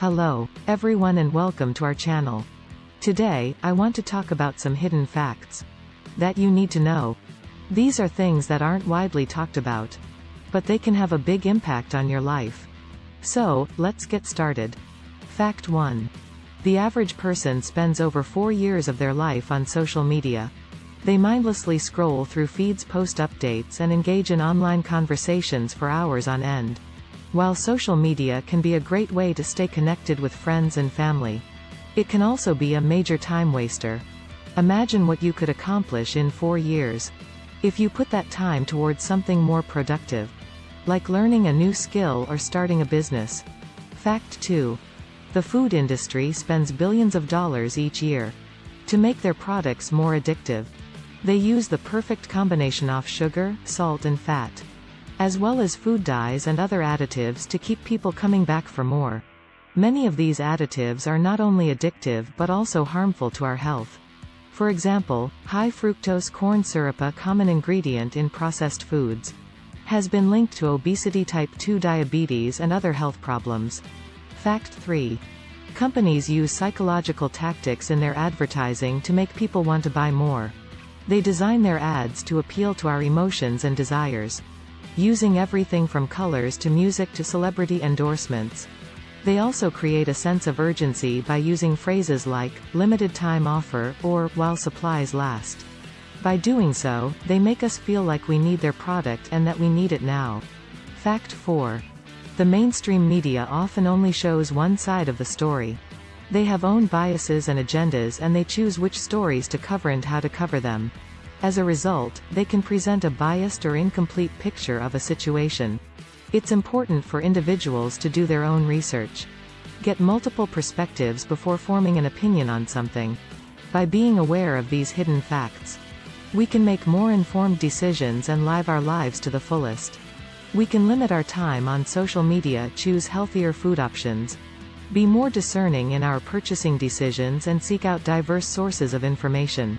Hello, everyone and welcome to our channel. Today, I want to talk about some hidden facts that you need to know. These are things that aren't widely talked about, but they can have a big impact on your life. So, let's get started. Fact 1. The average person spends over four years of their life on social media. They mindlessly scroll through feeds post updates and engage in online conversations for hours on end. While social media can be a great way to stay connected with friends and family, it can also be a major time waster. Imagine what you could accomplish in four years. If you put that time towards something more productive, like learning a new skill or starting a business. Fact 2. The food industry spends billions of dollars each year to make their products more addictive. They use the perfect combination of sugar, salt and fat as well as food dyes and other additives to keep people coming back for more. Many of these additives are not only addictive but also harmful to our health. For example, high fructose corn syrup a common ingredient in processed foods, has been linked to obesity type 2 diabetes and other health problems. Fact 3. Companies use psychological tactics in their advertising to make people want to buy more. They design their ads to appeal to our emotions and desires using everything from colors to music to celebrity endorsements. They also create a sense of urgency by using phrases like, limited time offer, or, while supplies last. By doing so, they make us feel like we need their product and that we need it now. Fact 4. The mainstream media often only shows one side of the story. They have own biases and agendas and they choose which stories to cover and how to cover them. As a result, they can present a biased or incomplete picture of a situation. It's important for individuals to do their own research. Get multiple perspectives before forming an opinion on something. By being aware of these hidden facts, we can make more informed decisions and live our lives to the fullest. We can limit our time on social media choose healthier food options. Be more discerning in our purchasing decisions and seek out diverse sources of information.